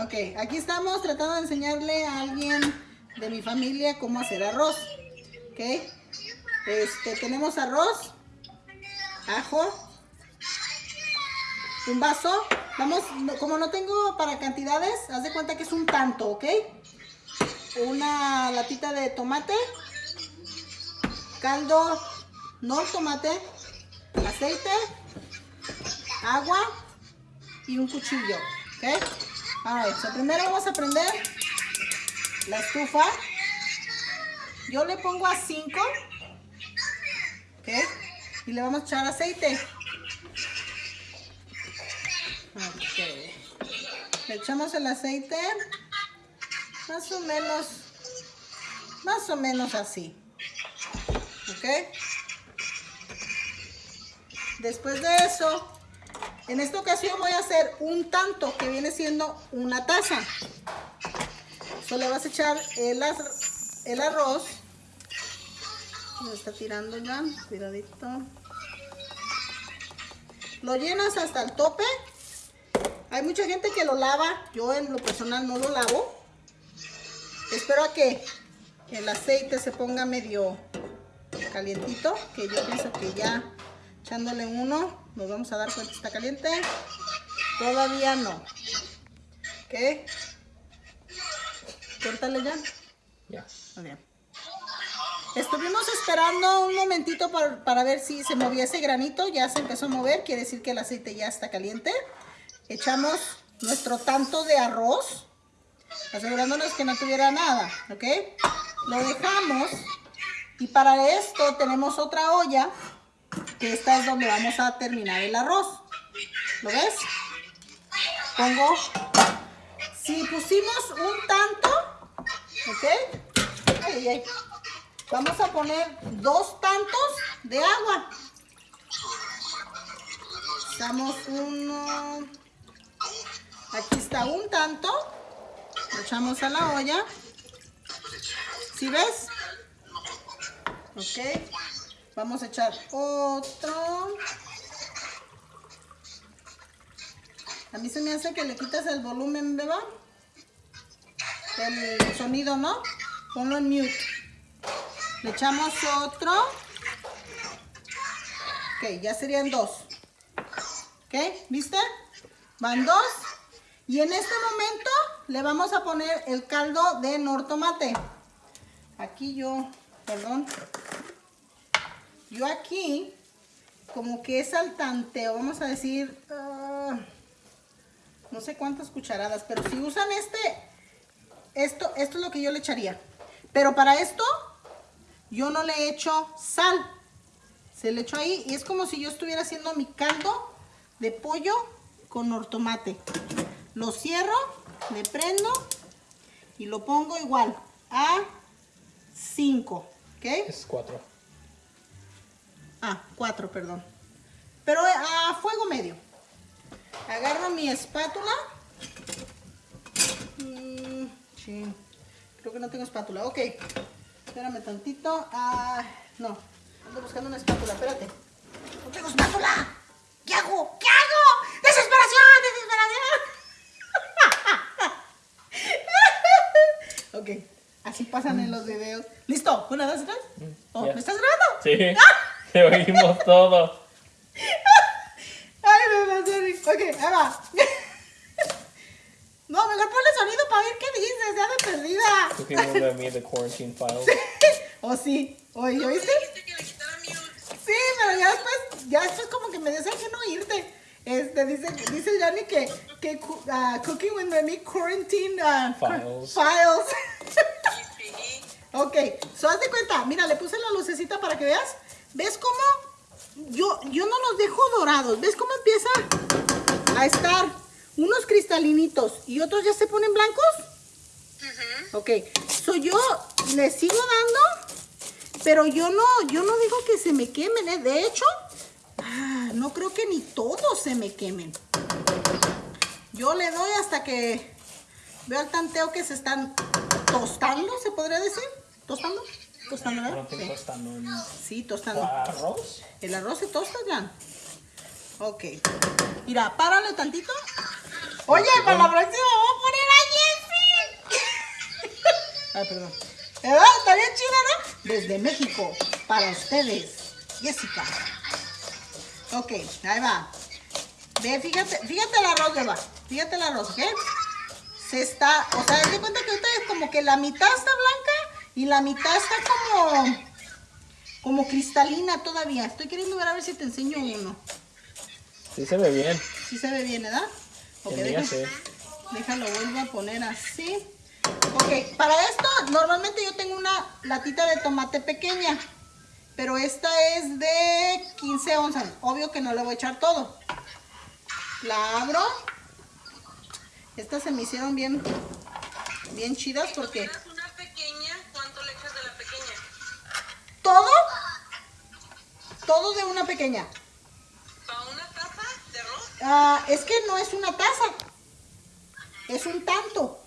Ok, aquí estamos tratando de enseñarle a alguien de mi familia cómo hacer arroz. Ok, este, tenemos arroz, ajo, un vaso. Vamos, como no tengo para cantidades, haz de cuenta que es un tanto, ¿ok? Una latita de tomate, caldo, no tomate, aceite, agua y un cuchillo, ¿ok? Alright, so primero vamos a prender la estufa. Yo le pongo a 5, ¿ok? Y le vamos a echar aceite. Ok. Le echamos el aceite más o menos, más o menos así. ¿Ok? Después de eso, en esta ocasión voy a hacer un tanto que viene siendo una taza. Solo le vas a echar el, el arroz. Me está tirando ya, cuidadito. Lo llenas hasta el tope. Hay mucha gente que lo lava. Yo en lo personal no lo lavo. Espero a que el aceite se ponga medio calientito. Que yo pienso que ya echándole uno nos vamos a dar cuenta que está caliente. Todavía no. ¿Ok? Córtale ya. Ya. bien. Estuvimos esperando un momentito para, para, ver si se movía ese granito. Ya se empezó a mover. Quiere decir que el aceite ya está caliente. Echamos nuestro tanto de arroz. Asegurándonos que no tuviera nada. ¿Ok? Lo dejamos. Y para esto tenemos otra olla esta es donde vamos a terminar el arroz. ¿Lo ves? Pongo, si pusimos un tanto, ¿ok? Vamos a poner dos tantos de agua. Echamos uno, aquí está un tanto, lo echamos a la olla. ¿Sí ves? Ok. Vamos a echar otro. A mí se me hace que le quitas el volumen, beba. El sonido, ¿no? Ponlo en mute. Le echamos otro. Ok, ya serían dos. ¿Ok? ¿Viste? Van dos. Y en este momento le vamos a poner el caldo de nortomate. Aquí yo, perdón, yo aquí, como que es al tanteo, vamos a decir, ah, no sé cuántas cucharadas, pero si usan este, esto, esto es lo que yo le echaría. Pero para esto, yo no le echo sal. Se le echo ahí y es como si yo estuviera haciendo mi caldo de pollo con ortomate. Lo cierro, le prendo y lo pongo igual a 5. ¿Ok? Es 4. Ah, cuatro, perdón. Pero eh, a fuego medio. Agarro mi espátula. Mm, sí. Creo que no tengo espátula. Ok. Espérame tantito. Ah, no. Ando buscando una espátula. Espérate. No tengo espátula. ¿Qué hago? ¿Qué hago? ¡Desesperación! ¡Desesperación! ok. Así pasan en los videos. ¿Listo? ¿Una, dos, tres? Mm, oh, ¿Me estás grabando? Sí. Te oímos todo. Ay, me va Ok, ahí va. No, mejor ponle sonido para ver qué dices, ya de perdida. Cooking with me, the quarantine files. oh, sí. Oye, ¿oíste? Sí, pero ya después, ya después como que me decía que no irte. Este, dice, dice Yanni que, que uh, Cooking with me, quarantine uh, files. files. ok, so haz de cuenta, mira, le puse la lucecita para que veas. ¿Ves cómo? Yo, yo no los dejo dorados. ¿Ves cómo empieza a estar unos cristalinitos y otros ya se ponen blancos? Ok, so yo les sigo dando, pero yo no, yo no digo que se me quemen, ¿eh? De hecho, ah, no creo que ni todos se me quemen. Yo le doy hasta que veo al tanteo que se están tostando, ¿se podría decir? ¿Tostando? Tostando, ¿verdad? sí. tostando. Sí, tostando. ¿Arroz? El arroz se tosta ya. Ok. Mira, párale tantito. Oye, para la próxima vamos a poner Ay, perdón. ¿Verdad? Está bien chida, ¿no? Desde México, para ustedes, Jessica. Ok, ahí va. Ve, fíjate, fíjate el arroz, Beba. Fíjate el arroz, ¿ok? Se está, o sea, de cuenta que ahorita es como que la mitad está blanca y la mitad está como, como cristalina todavía. Estoy queriendo ver a ver si te enseño uno. Sí se ve bien. Sí se ve bien, ¿verdad? Ok, sí. Déjalo, vuelvo a poner así. Ok, para esto normalmente yo tengo una latita de tomate pequeña. Pero esta es de 15 onzas. Obvio que no le voy a echar todo. La abro. Estas se me hicieron bien, bien chidas porque ¿Quieres una pequeña? ¿Cuánto le echas de la pequeña? Todo, todo de una pequeña. ¿Para una taza de arroz? Ah, es que no es una taza. Es un tanto.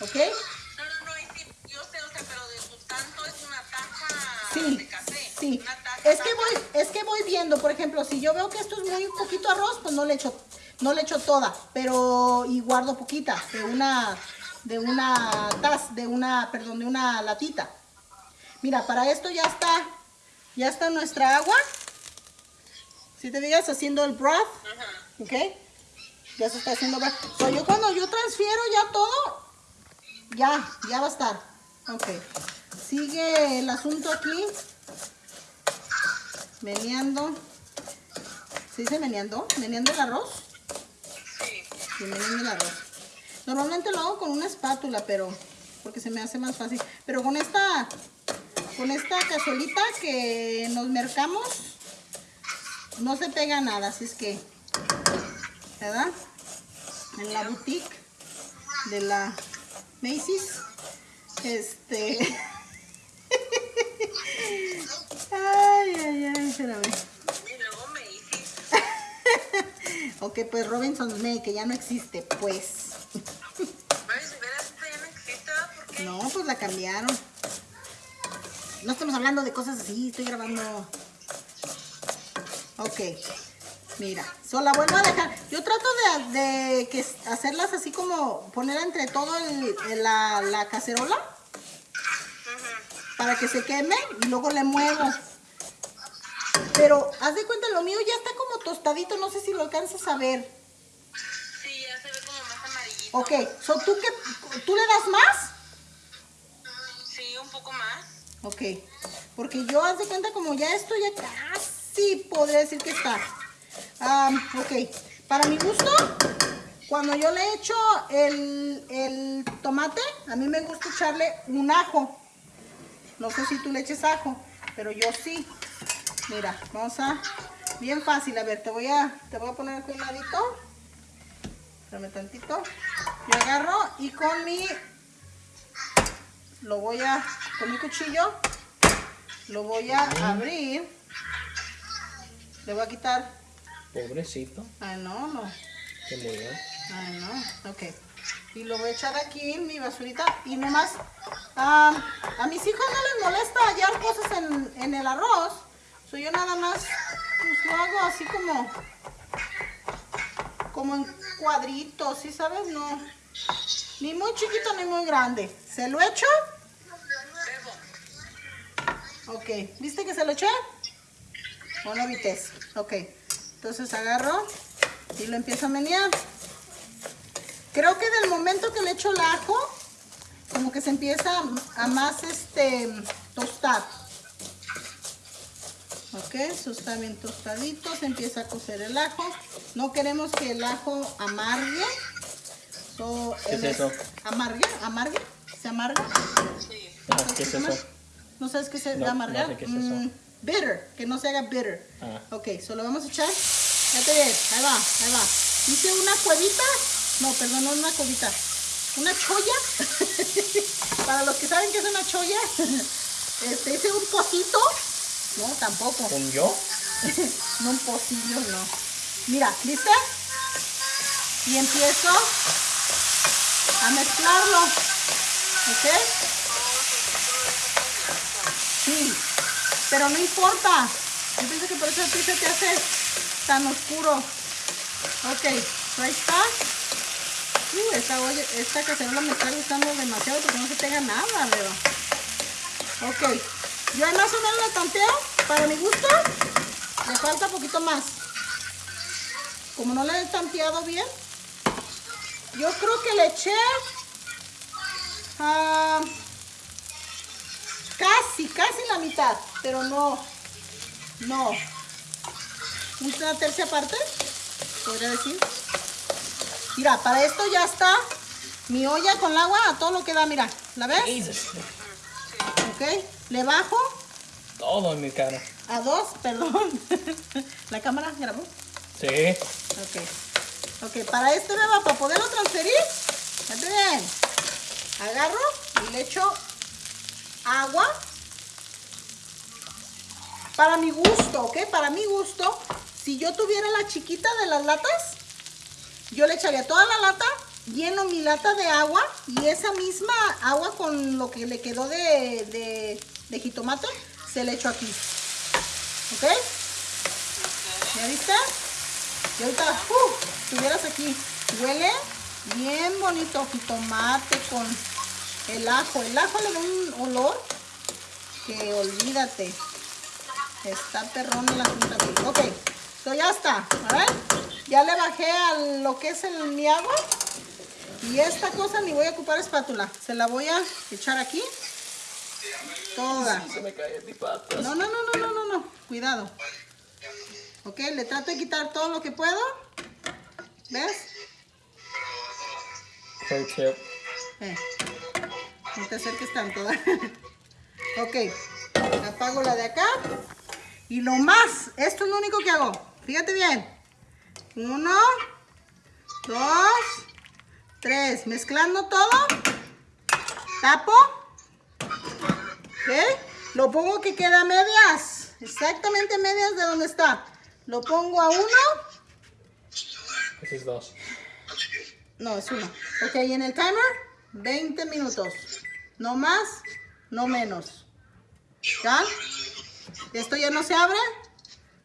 ¿Ok? No, no, no, yo sé, o sea, pero de tu tanto es una taza Sí, de café. sí. Una taza, Es que taza. voy, es que voy viendo, por ejemplo, si yo veo que esto es muy poquito arroz, pues no le echo, no le echo toda, pero y guardo poquita de una, de una taza, de una, perdón, de una latita. Mira, para esto ya está, ya está nuestra agua. Si te digas haciendo el broth. ¿ok? Ya se está haciendo broth. So, yo cuando yo transfiero ya todo, ya, ya va a estar. Ok. Sigue el asunto aquí. Meneando. ¿Se dice meneando? ¿Meneando el arroz? Sí. Sí, meneando el arroz. Normalmente lo hago con una espátula, pero porque se me hace más fácil. Pero con esta, con esta cazuelita que nos mercamos, no se pega nada, así es que, ¿verdad? En la boutique de la Macy's, este... ay, ay, ay, espérame. Ok, pues Robinson's May, que ya no existe, pues. No, pues la cambiaron. No estamos hablando de cosas así, estoy grabando. Ok, mira, solo la vuelvo a dejar. Yo trato de, de que hacerlas así como poner entre todo el- el- la, la cacerola para que se queme y luego le muevo. Pero haz de cuenta, lo mío ya está como tostadito, no sé si lo alcanzas a ver. Sí, ya se ve como más amarillito. Ok, so, ¿tú, qué, ¿tú le das más? Sí, un poco más. Ok, porque yo haz de cuenta como ya esto ya casi podría decir que está. Am, ok, para mi gusto, cuando yo le echo el, el tomate, a mí me gusta echarle un ajo. No sé si tú le eches ajo, pero yo sí. Mira, vamos a... Bien fácil, a ver, te voy a, te voy a poner aquí un ladito. Espérame tantito. Yo agarro y con mi lo voy a, con mi cuchillo, lo voy a abrir. Le voy a quitar, Pobrecito. ay no, no, Se murió. ay no, ok. Y lo voy a echar aquí en mi basurita y nomás, a mis hijos no les molesta hallar cosas en, en el arroz. So yo nada más, pues lo hago así como, como en cuadritos, ¿sí sabes? No, ni muy chiquito ni muy grande. Se lo echo. Ok, ¿viste que se lo eché? ¿O no vites? Ok, entonces agarro y lo empiezo a menear. Creo que del momento que le echo el ajo, como que se empieza a más este tostar. Ok, eso está bien tostadito, se empieza a cocer el ajo. No queremos que el ajo amargue. So, ¿Qué es eso? ¿Amargue? ¿Amargue? ¿Se amarga? Sí. Ah, ¿Qué es eso? ¿No sabes qué se No, llama amargar? no sé qué es eso. Mm, bitter, que no se haga bitter. Ah. Ok, solo vamos a echar. Fíjate bien, ahí va, ahí va. Hice una cuevita. No, perdón, no una cuevita. Una cholla. Para los que saben qué es una cholla. Este, hice un pocito. No, tampoco. ¿Un yo? No un pocillo, no. Mira, ¿viste? Y empiezo a mezclarlo. ¿Ok? Sí, pero no importa. Yo pienso que por eso a ti se te hace tan oscuro. Ok, ahí está. Uh, esta, olla, esta cacerola me está gustando demasiado porque no se pega nada, Beba. Ok. Yo más o menos la tanteo. Para mi gusto, le falta poquito más. Como no la he tanteado bien, yo creo que le eché ah, casi, casi la mitad, pero no, no. Una tercia parte, podría decir. Mira, para esto ya está mi olla con el agua a todo lo que da, mira. ¿La ves? Jesus. Ok. Le bajo Todo en mi cara. a dos, perdón. ¿La cámara grabó? Sí. Ok. Ok, para este beba, para poderlo transferir, bien. Agarro y le echo agua. Para mi gusto, ¿ok? Para mi gusto, si yo tuviera la chiquita de las latas, yo le echaría toda la lata, lleno mi lata de agua y esa misma agua con lo que le quedó de, jitomate, se le echo aquí. ¿Ok? ¿Ya viste? Y ahorita, ¡uh! Estuvieras aquí. Huele bien bonito jitomate con el ajo. El ajo le da un olor que olvídate. Está perrón el asunto aquí. Ok, so ya está. A ver, ya le bajé a lo que es el, mi agua. Y esta cosa ni voy a ocupar espátula. Se la voy a echar aquí. Toda. Se me. No, no, no, no, no, no, no. Cuidado. Ok, le trato de quitar todo lo que puedo. ¿Ves? Eh, no te acerques tanto. ok, apago la de acá. Y lo más, esto es lo único que hago. Fíjate bien. Uno, dos, tres. Mezclando todo. Tapo. ¿Ok? Lo pongo que queda a medias. Exactamente medias de donde está. Lo pongo a uno. Ese es dos. No, es uno. Ok, y en el timer, 20 minutos. No más, no menos. ¿Ya? Esto ya no se abre.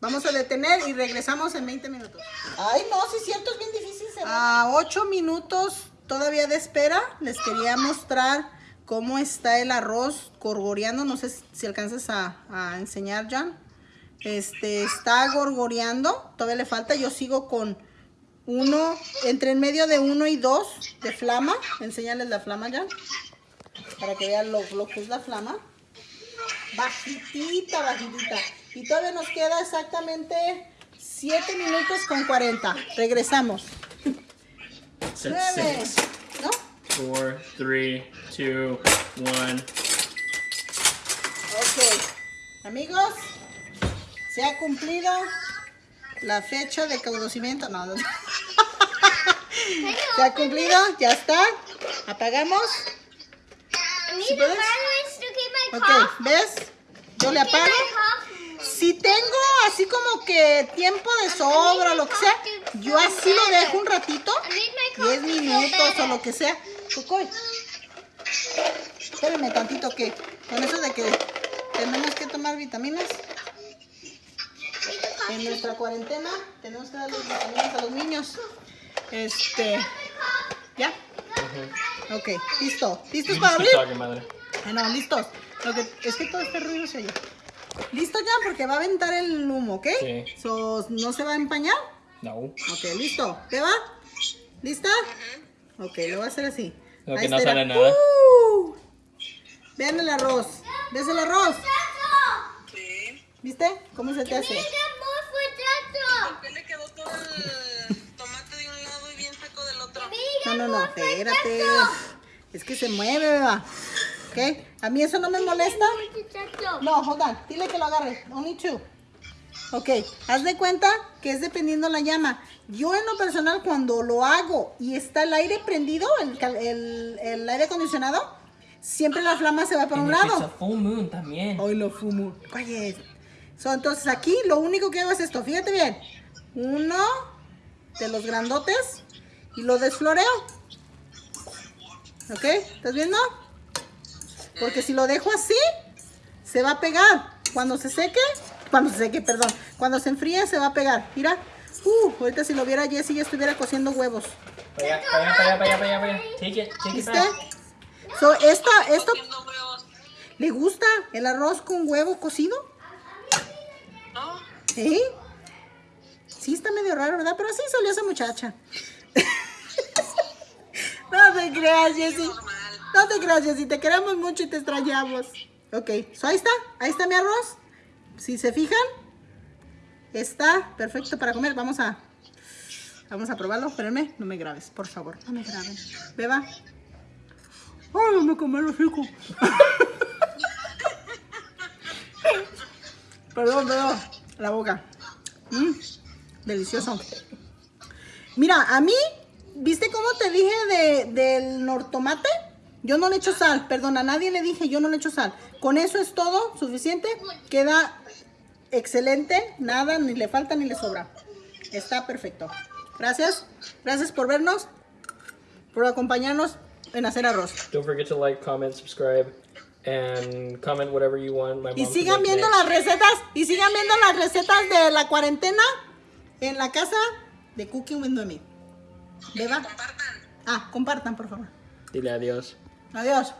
Vamos a detener y regresamos en 20 minutos. Ay, no, sí es cierto, es bien difícil. A 8 minutos todavía de espera, les quería mostrar cómo está el arroz gorgoreando. No sé si alcanzas a, a enseñar, Jan. Este, está gorgoreando. Todavía le falta. Yo sigo con uno, entre en medio de uno y dos de flama. Enséñales la flama, Jan. Para que vean lo, lo que es la flama. Bajitita, bajitita. Y todavía nos queda exactamente 7 minutos con 40. Regresamos. Set 9. six. ¿No? Four, three, two, one. Ok. Amigos, se ha cumplido la fecha de conocimiento. No, no. Se ha cumplido, ya está. Apagamos. ¿Sí puedes? Ok, ¿ves? Yo le apago. Si tengo así como que tiempo de sobra o lo que sea, yo así lo dejo un ratito, 10 minutos o lo que sea. Cocoy, espérame tantito que con eso de que tenemos que tomar vitaminas en nuestra cuarentena, tenemos que darle vitaminas a los niños. Este, ¿ya? Ok, listo. ¿Listos para abrir? Ah, no, listos. Lo que, es que todo este ruido se oye. ¿Listo ya? Porque va a aventar el humo, ¿ok? Sí. So, ¿No se va a empañar? No. Ok, listo. ¿Te va? ¿Lista? Ok, lo voy a hacer así. Lo Ahí que no sale nada. ¡Uh! Vean el arroz. ¿Ves el arroz? Sí. ¿Viste? ¿Cómo se te hace? ¿Por qué le quedó todo el tomate de un lado y bien seco del otro? No, no, no, espérate. Es que se mueve, beba. ¿Ok? A mí eso no me molesta. No, hold on. Dile que lo agarre. Only two. Ok, haz de cuenta que es dependiendo la llama. Yo en lo personal cuando lo hago y está el aire prendido, el, cal- el- el aire acondicionado, siempre la flama se va por un lado. full moon también. Hoy lo fumo. Quiet. So, entonces aquí lo único que hago es esto. Fíjate bien. Uno de los grandotes y lo desfloreo. ¿Ok? ¿Estás viendo? Porque si lo dejo así, se va a pegar. Cuando se seque, cuando se seque, perdón. Cuando se enfríe, se va a pegar. Mira. Uh, ahorita si lo viera Jessie ya estuviera cociendo huevos. Para allá, para allá, para allá, para allá, para allá, para allá. Take it, take it ¿Viste? back. So, esto, huevos. ¿le gusta el arroz con huevo cocido? ¿No? ¿Eh? Sí, está medio raro, ¿verdad? Pero así salió esa muchacha. no te creas, Jessie. No te creas, Jessie. Te queremos mucho y te extrañamos. Ok, so ahí está. Ahí está mi arroz. Si se fijan, está perfecto para comer. Vamos a... Vamos a probarlo. Espérenme. No me grabes, por favor. No me graben. Beba. Ay, no me comí el rico. perdón, perdón. La boca. Mm, delicioso. Mira, a mí, ¿viste cómo te dije de, del nortomate? Yo no le echo sal, perdón, a nadie le dije, yo no le echo sal. Con eso es todo, suficiente. Queda excelente, nada, ni le falta ni le sobra. Está perfecto. Gracias, gracias por vernos, por acompañarnos en hacer arroz. Don't forget to like, comment, subscribe, and comment whatever you want. My Y mom to sigan viendo next. las recetas, y sigan viendo las recetas de la cuarentena en la casa de Cooking with Noemi. Beba. Compartan. Ah, compartan, por favor. Dile adiós. Adiós.